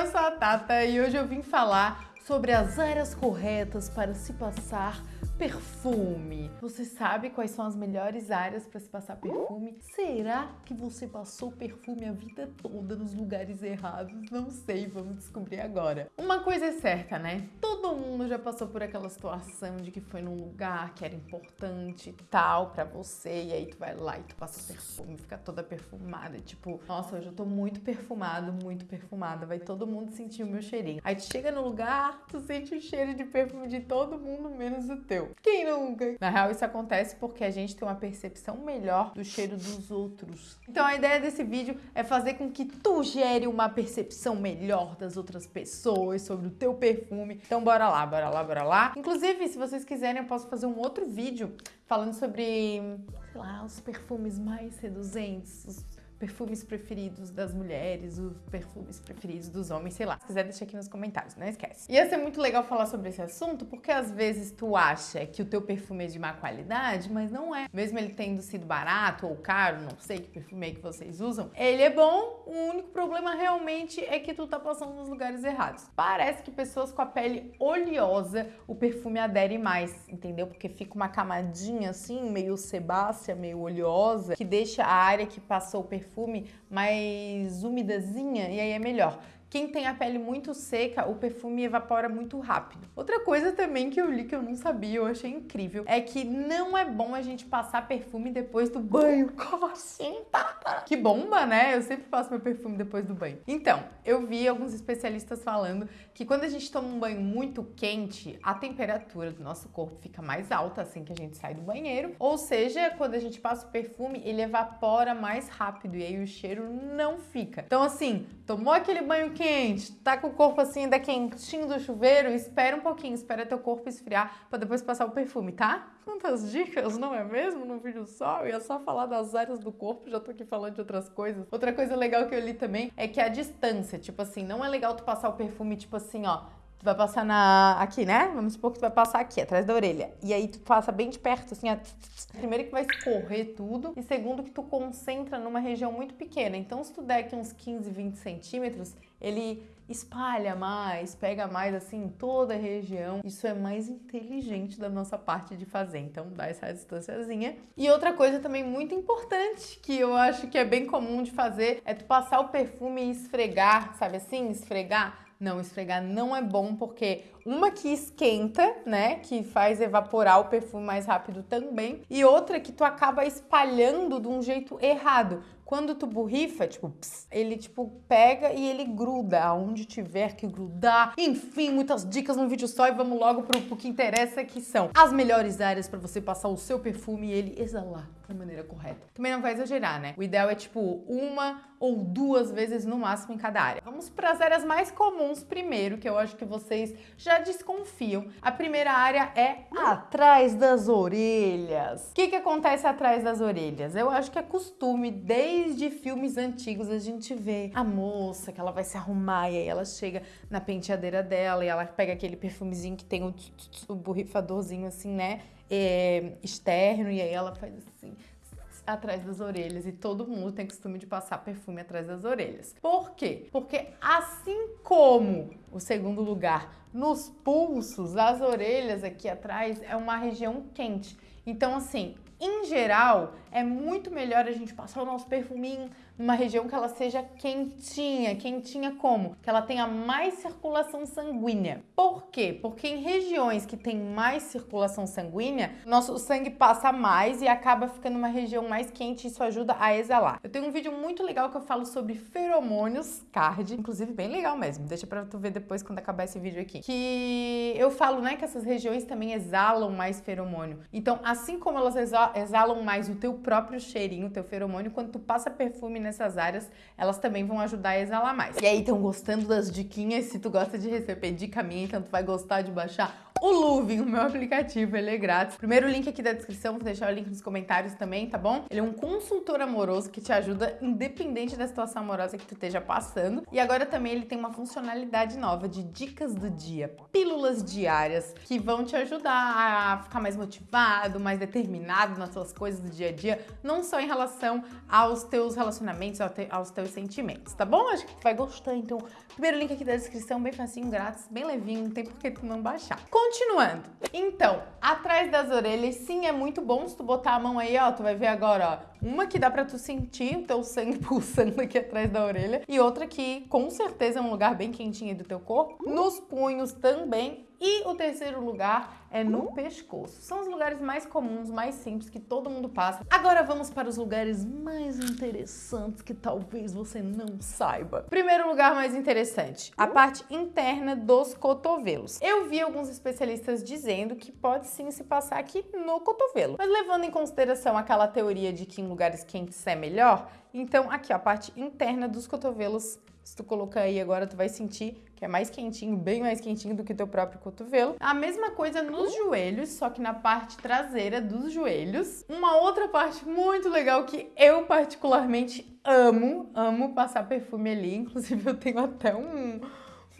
eu sou a Tata e hoje eu vim falar sobre as áreas corretas para se passar perfume. Você sabe quais são as melhores áreas para se passar perfume? Será que você passou perfume a vida toda nos lugares errados? Não sei, vamos descobrir agora. Uma coisa é certa, né? Todo mundo já passou por aquela situação de que foi num lugar que era importante e tal para você e aí tu vai lá e tu passa perfume, fica toda perfumada, tipo, nossa, hoje eu tô muito perfumado, muito perfumada, vai todo mundo sentir o meu cheirinho. Aí tu chega no lugar, tu sente o cheiro de perfume de todo mundo menos o teu. Quem nunca? Na real, isso acontece porque a gente tem uma percepção melhor do cheiro dos outros. Então a ideia desse vídeo é fazer com que tu gere uma percepção melhor das outras pessoas sobre o teu perfume. Então bora lá, bora lá, bora lá. Inclusive, se vocês quiserem, eu posso fazer um outro vídeo falando sobre, sei lá, os perfumes mais seduzentes, os perfumes preferidos das mulheres, os perfumes preferidos dos homens, sei lá. Se quiser, deixa aqui nos comentários, não esquece. Ia ser muito legal falar sobre esse assunto, porque às vezes tu acha que o teu perfume é de má qualidade, mas não é. Mesmo ele tendo sido barato ou caro, não sei que perfume é que vocês usam, ele é bom, o único problema realmente é que tu tá passando nos lugares errados. Parece que pessoas com a pele oleosa, o perfume adere mais, entendeu? Porque fica uma camadinha assim, meio sebácea, meio oleosa, que deixa a área que passou o perfume perfume mais umidazinha e aí é melhor. Quem tem a pele muito seca, o perfume evapora muito rápido. Outra coisa também que eu li que eu não sabia, eu achei incrível, é que não é bom a gente passar perfume depois do banho. Como assim, Tata? Que bomba, né? Eu sempre passo meu perfume depois do banho. Então, eu vi alguns especialistas falando que quando a gente toma um banho muito quente, a temperatura do nosso corpo fica mais alta assim que a gente sai do banheiro. Ou seja, quando a gente passa o perfume, ele evapora mais rápido e aí o cheiro não fica. Então, assim, tomou aquele banho quente, tá com o corpo assim ainda quentinho do chuveiro, espera um pouquinho, espera teu corpo esfriar para depois passar o perfume, tá? Quantas dicas, não é mesmo? Num vídeo só, eu ia só falar das áreas do corpo, já tô aqui falando de outras coisas. Outra coisa legal que eu li também é que a distância, tipo assim, não é legal tu passar o perfume, tipo assim, ó, Tu vai passar na aqui, né? Vamos supor que tu vai passar aqui, atrás da orelha. E aí tu passa bem de perto, assim, ó. Primeiro que vai escorrer tudo. E segundo que tu concentra numa região muito pequena. Então se tu der aqui uns 15, 20 centímetros, ele espalha mais, pega mais, assim, toda a região. Isso é mais inteligente da nossa parte de fazer. Então dá essa distânciazinha. E outra coisa também muito importante, que eu acho que é bem comum de fazer, é tu passar o perfume e esfregar, sabe assim? Esfregar não, esfregar não é bom porque uma que esquenta, né, que faz evaporar o perfume mais rápido também, e outra que tu acaba espalhando de um jeito errado. Quando tu borrifa, tipo, pss, ele tipo pega e ele gruda aonde tiver que grudar. Enfim, muitas dicas num vídeo só e vamos logo pro, pro que interessa que são as melhores áreas para você passar o seu perfume e ele exalar da maneira correta. Também não vai exagerar, né? O ideal é tipo uma ou duas vezes no máximo em cada área. Vamos para as áreas mais comuns primeiro, que eu acho que vocês já desconfiam. A primeira área é atrás das orelhas. O que, que acontece atrás das orelhas? Eu acho que é costume, desde filmes antigos, a gente vê a moça que ela vai se arrumar e aí ela chega na penteadeira dela e ela pega aquele perfumezinho que tem o, o borrifadorzinho assim, né? É, externo, e aí ela faz assim atrás das orelhas e todo mundo tem costume de passar perfume atrás das orelhas. Por quê? Porque assim como o segundo lugar nos pulsos, as orelhas aqui atrás é uma região quente. Então assim, em geral, é muito melhor a gente passar o nosso perfuminho numa região que ela seja quentinha. Quentinha como? Que ela tenha mais circulação sanguínea. Por quê? Porque em regiões que tem mais circulação sanguínea, nosso sangue passa mais e acaba ficando uma região mais quente e isso ajuda a exalar. Eu tenho um vídeo muito legal que eu falo sobre feromônios card, inclusive bem legal mesmo. Deixa pra tu ver depois quando acabar esse vídeo aqui. Que eu falo, né, que essas regiões também exalam mais feromônio. Então, assim como elas exalam mais o teu próprio cheirinho, o teu feromônio, quando tu passa perfume nessas áreas, elas também vão ajudar a exalar mais. E aí, estão gostando das diquinhas? Se tu gosta de receber dica minha, então tu vai gostar de baixar o Luvin, o meu aplicativo, ele é grátis. Primeiro link aqui da descrição, vou deixar o link nos comentários também, tá bom? Ele é um consultor amoroso que te ajuda independente da situação amorosa que tu esteja passando. E agora também ele tem uma funcionalidade nova de dicas do dia, pílulas diárias que vão te ajudar a ficar mais motivado, mais determinado nas suas coisas do dia a dia, não só em relação aos teus relacionamentos, aos teus sentimentos, tá bom? Acho que tu vai gostar, então primeiro link aqui da descrição, bem facinho, grátis, bem levinho, não tem por que tu não baixar. Continuando, então, atrás das orelhas, sim, é muito bom se tu botar a mão aí, ó, tu vai ver agora, ó, uma que dá pra tu sentir o teu sangue pulsando aqui atrás da orelha e outra que com certeza é um lugar bem quentinho do teu corpo. Nos punhos também e o terceiro lugar é no pescoço. São os lugares mais comuns, mais simples, que todo mundo passa. Agora vamos para os lugares mais interessantes que talvez você não saiba. Primeiro lugar mais interessante, a parte interna dos cotovelos. Eu vi alguns especialistas dizendo que pode sim se passar aqui no cotovelo. Mas levando em consideração aquela teoria de que lugares quentes é melhor, então aqui ó, a parte interna dos cotovelos se tu colocar aí agora, tu vai sentir que é mais quentinho, bem mais quentinho do que teu próprio cotovelo. A mesma coisa nos joelhos, só que na parte traseira dos joelhos. Uma outra parte muito legal que eu particularmente amo, amo passar perfume ali. Inclusive eu tenho até um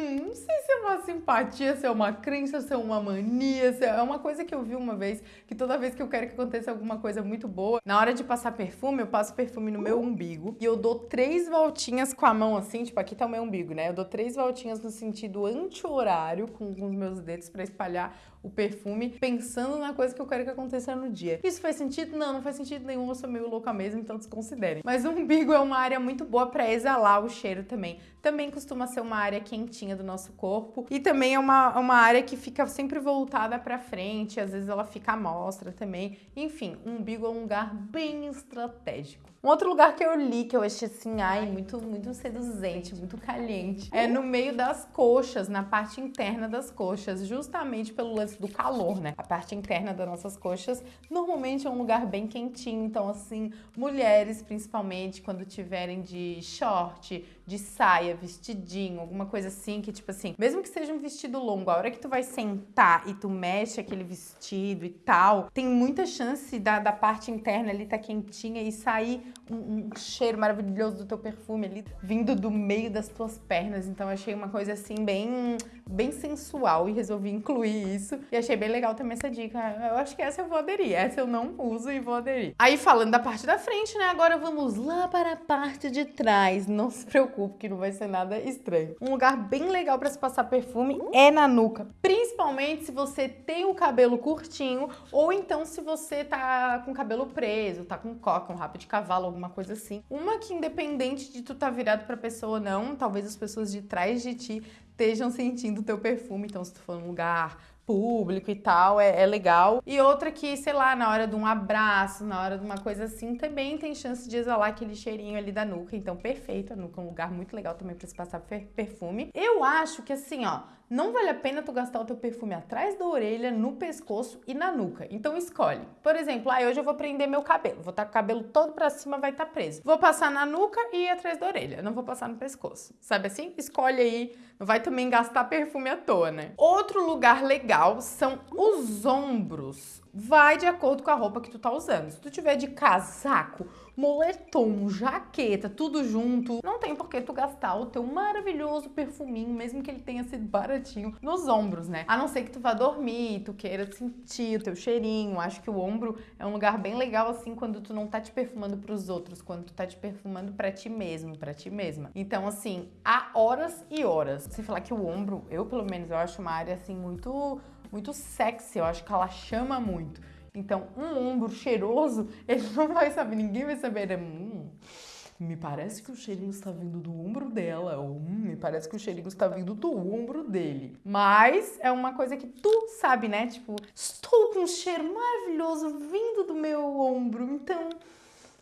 Hum, não sei se é uma simpatia, se é uma crença, se é uma mania, se é uma coisa que eu vi uma vez, que toda vez que eu quero que aconteça alguma coisa muito boa, na hora de passar perfume, eu passo perfume no meu umbigo e eu dou três voltinhas com a mão assim, tipo, aqui tá o meu umbigo, né? Eu dou três voltinhas no sentido anti-horário com, com os meus dedos para espalhar o perfume, pensando na coisa que eu quero que aconteça no dia. Isso faz sentido? Não, não faz sentido nenhum, eu sou meio louca mesmo, então desconsiderem. Mas o umbigo é uma área muito boa para exalar o cheiro também. Também costuma ser uma área quentinha do nosso corpo e também é uma, uma área que fica sempre voltada para frente, às vezes ela fica à mostra também. Enfim, o umbigo é um lugar bem estratégico. Um outro lugar que eu li, que eu achei assim, ai, muito, muito seduzente, muito caliente, é no meio das coxas, na parte interna das coxas, justamente pelo lance do calor, né? A parte interna das nossas coxas normalmente é um lugar bem quentinho, então assim, mulheres principalmente quando tiverem de short, de saia, vestidinho, alguma coisa assim, que tipo assim, mesmo que seja um vestido longo, a hora que tu vai sentar e tu mexe aquele vestido e tal, tem muita chance da, da parte interna ali tá quentinha e sair um, um, cheiro maravilhoso do teu perfume ali vindo do meio das tuas pernas. Então achei uma coisa assim bem, bem sensual e resolvi incluir isso. E achei bem legal também essa dica. Eu acho que essa eu vou aderir, essa eu não uso e vou aderir. Aí falando da parte da frente, né? Agora vamos lá para a parte de trás. Não se preocupe que não vai ser nada estranho. Um lugar bem legal para se passar perfume é na nuca. Principalmente se você tem o cabelo curtinho ou então se você tá com cabelo preso, tá com coca, um rabo de cavalo fala, alguma coisa assim. Uma que independente de tu tá virado pra pessoa ou não, talvez as pessoas de trás de ti estejam sentindo o teu perfume. Então, se tu for num lugar público e tal, é, é, legal. E outra que, sei lá, na hora de um abraço, na hora de uma coisa assim, também tem chance de exalar aquele cheirinho ali da nuca. Então, perfeito. A nuca é um lugar muito legal também para se passar perfume. Eu acho que assim, ó, não vale a pena tu gastar o teu perfume atrás da orelha, no pescoço e na nuca. Então escolhe. Por exemplo, ah, hoje eu vou prender meu cabelo. Vou estar tá com o cabelo todo pra cima, vai estar tá preso. Vou passar na nuca e atrás da orelha. Não vou passar no pescoço. Sabe assim? Escolhe aí. Não vai também gastar perfume à toa, né? Outro lugar legal são os ombros. Vai de acordo com a roupa que tu tá usando. Se tu tiver de casaco, moletom, jaqueta, tudo junto, não tem por que tu gastar o teu maravilhoso perfuminho, mesmo que ele tenha sido baratinho, nos ombros, né? A não ser que tu vá dormir, tu queira sentir o teu cheirinho. Acho que o ombro é um lugar bem legal assim quando tu não tá te perfumando pros outros, quando tu tá te perfumando para ti mesmo, para ti mesma. Então, assim, há horas e horas. Você falar que o ombro, eu pelo menos, eu acho uma área assim muito muito sexy, eu acho que ela chama muito. Então, um ombro cheiroso, ele não vai saber, ninguém vai saber. Hum, me parece que o cheirinho está vindo do ombro dela, ou hum, me parece que o cheirinho está vindo do ombro dele. Mas é uma coisa que tu sabe, né? Tipo, estou com um cheiro maravilhoso vindo do meu ombro, então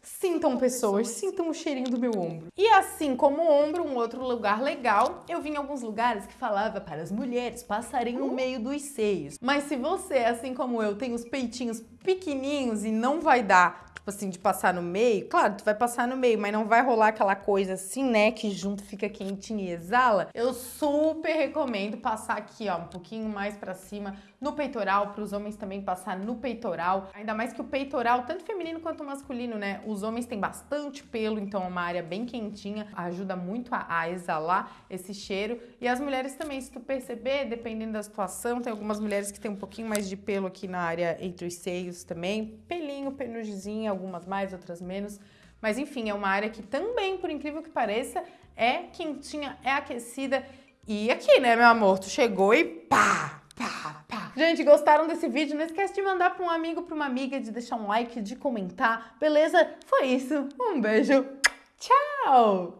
Sintam pessoas, sintam o cheirinho do meu ombro. E assim como o ombro, um outro lugar legal, eu vi em alguns lugares que falava para as mulheres passarem no meio dos seios. Mas se você, assim como eu, tem os peitinhos pequenininhos e não vai dar tipo assim, de passar no meio, claro, tu vai passar no meio, mas não vai rolar aquela coisa assim, né, que junto fica quentinho e exala, eu super recomendo passar aqui, ó, um pouquinho mais pra cima no peitoral, para os homens também passar no peitoral. Ainda mais que o peitoral, tanto feminino quanto masculino, né? Os homens têm bastante pelo, então é uma área bem quentinha, ajuda muito a, a exalar esse cheiro. E as mulheres também, se tu perceber, dependendo da situação, tem algumas mulheres que têm um pouquinho mais de pelo aqui na área entre os seios também. Pelinho, penugezinho, algumas mais, outras menos. Mas enfim, é uma área que também, por incrível que pareça, é quentinha, é aquecida. E aqui, né, meu amor? Tu chegou e pá. Gente, gostaram desse vídeo? Não esquece de mandar para um amigo, para uma amiga, de deixar um like, de comentar. Beleza? Foi isso. Um beijo. Tchau!